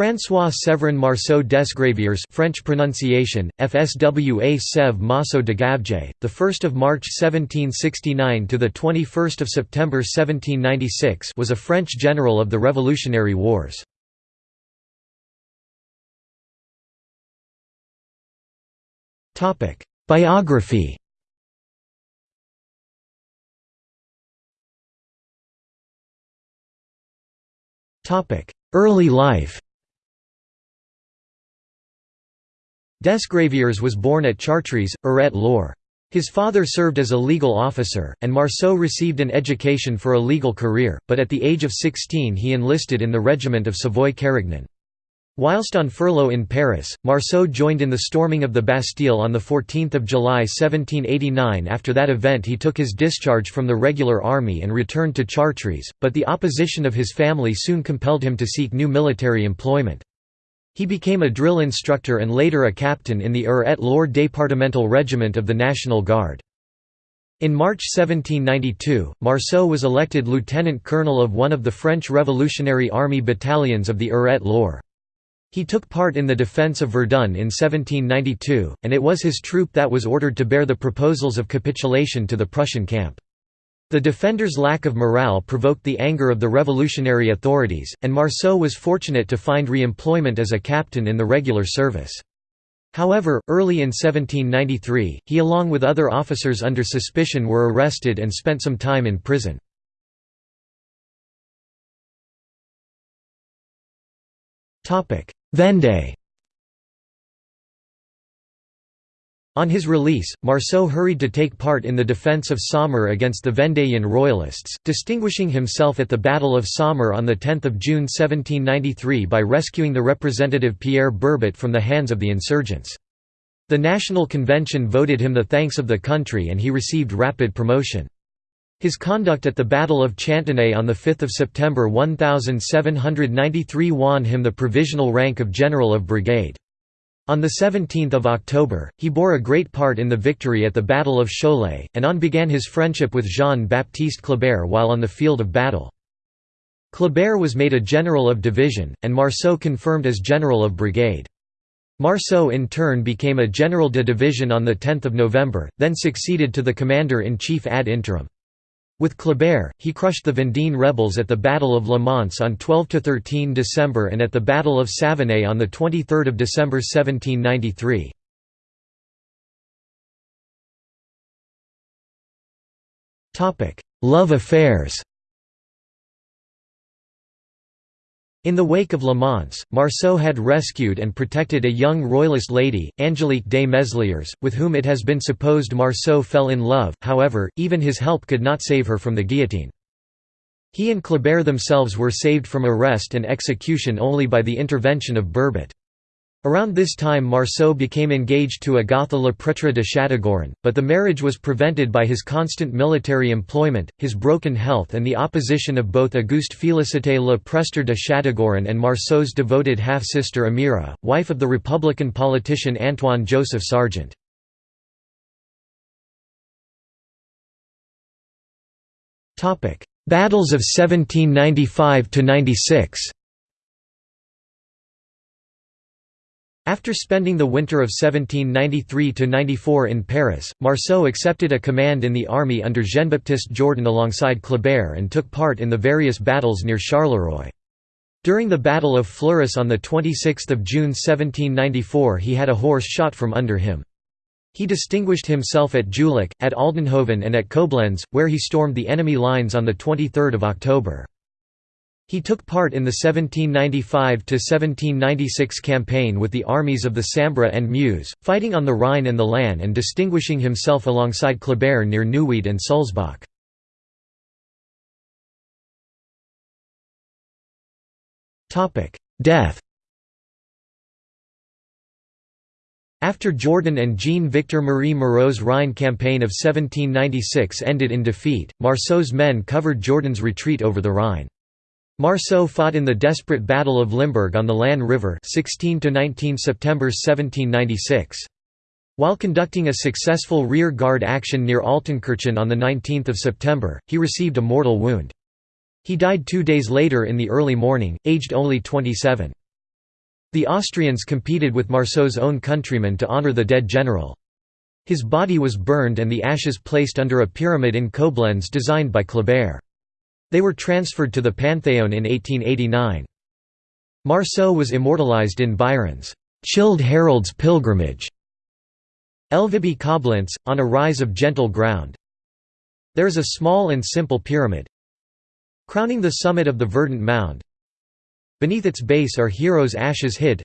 François Séverin Marceau Desgraviers French pronunciation FSWA Sev Masso de 1st of March 1769 to the 21st of September 1796 was a French general of the Revolutionary Wars. Biography Early life Desgraviers was born at Chartres, Eure-et-Loir. His father served as a legal officer, and Marceau received an education for a legal career, but at the age of 16 he enlisted in the regiment of Savoy-Carignan. Whilst on furlough in Paris, Marceau joined in the storming of the Bastille on 14 July 1789 After that event he took his discharge from the regular army and returned to Chartres, but the opposition of his family soon compelled him to seek new military employment. He became a drill instructor and later a captain in the Eure-et-Loir Départemental Regiment of the National Guard. In March 1792, Marceau was elected lieutenant colonel of one of the French Revolutionary Army battalions of the Eure-et-Loir. He took part in the defence of Verdun in 1792, and it was his troop that was ordered to bear the proposals of capitulation to the Prussian camp. The defenders' lack of morale provoked the anger of the revolutionary authorities, and Marceau was fortunate to find re-employment as a captain in the regular service. However, early in 1793, he along with other officers under suspicion were arrested and spent some time in prison. Vendée On his release, Marceau hurried to take part in the defence of Saumur against the Vendéan royalists, distinguishing himself at the Battle of Saumur on 10 June 1793 by rescuing the representative Pierre Bourbotte from the hands of the insurgents. The National Convention voted him the thanks of the country and he received rapid promotion. His conduct at the Battle of Chantenay on 5 September 1793 won him the provisional rank of General of Brigade. On 17 October, he bore a great part in the victory at the Battle of Cholet, and on began his friendship with Jean-Baptiste Kleber while on the field of battle. Kleber was made a general of division, and Marceau confirmed as general of brigade. Marceau in turn became a general de division on 10 November, then succeeded to the commander-in-chief ad interim. With Kleber, he crushed the Vendéen rebels at the Battle of Le Mans on 12–13 December and at the Battle of Savenay on 23 December 1793. Love affairs In the wake of Le Mans, Marceau had rescued and protected a young royalist lady, Angélique de Mesliers, with whom it has been supposed Marceau fell in love, however, even his help could not save her from the guillotine. He and Kleber themselves were saved from arrest and execution only by the intervention of Bourbotte. Around this time Marceau became engaged to Agatha Le Pretre de Châteaugiron, but the marriage was prevented by his constant military employment, his broken health and the opposition of both Auguste Félicité Le Prestre de Châteaugiron and Marceau's devoted half-sister Amira, wife of the Republican politician Antoine Joseph Sergent. Battles of 1795–96 After spending the winter of 1793–94 in Paris, Marceau accepted a command in the army under Jean-Baptiste Jourdan alongside Kleber and took part in the various battles near Charleroi. During the Battle of Fleurus on 26 June 1794 he had a horse shot from under him. He distinguished himself at Julich, at Aldenhoven and at Koblenz, where he stormed the enemy lines on 23 October. He took part in the 1795–1796 campaign with the armies of the Sambre and Meuse, fighting on the Rhine and the Lahn and distinguishing himself alongside Kleber near Neuwied and Sulzbach. Death After Jourdan and Jean-Victor Marie Moreau's Rhine campaign of 1796 ended in defeat, Marceau's men covered Jourdan's retreat over the Rhine. Marceau fought in the desperate Battle of Limburg on the Lahn River 16–19 September 1796. While conducting a successful rear-guard action near Altenkirchen on 19 September, he received a mortal wound. He died two days later in the early morning, aged only 27. The Austrians competed with Marceau's own countrymen to honour the dead general. His body was burned and the ashes placed under a pyramid in Koblenz designed by Kleber. They were transferred to the Pantheon in 1889. Marceau was immortalized in Byron's "'Childe Harold's Pilgrimage' Elvibie Koblenz, on a rise of gentle ground. There is a small and simple pyramid crowning the summit of the verdant mound. Beneath its base are heroes' ashes hid.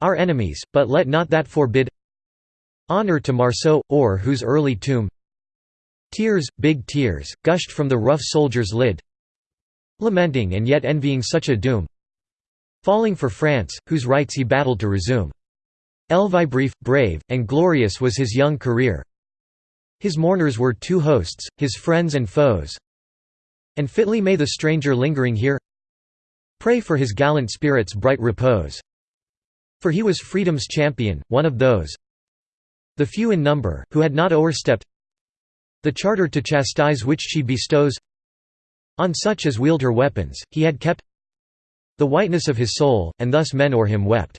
Our enemies, but let not that forbid Honor to Marceau, or whose early tomb Tears, big tears, gushed from the rough soldier's lid Lamenting and yet envying such a doom Falling for France, whose rights he battled to resume. Elvibrief, brave, and glorious was his young career His mourners were two hosts, his friends and foes And fitly may the stranger lingering here Pray for his gallant spirit's bright repose. For he was freedom's champion, one of those the few in number, who had not o'erstepped the charter to chastise which she bestows on such as wield her weapons, he had kept the whiteness of his soul, and thus men o'er him wept.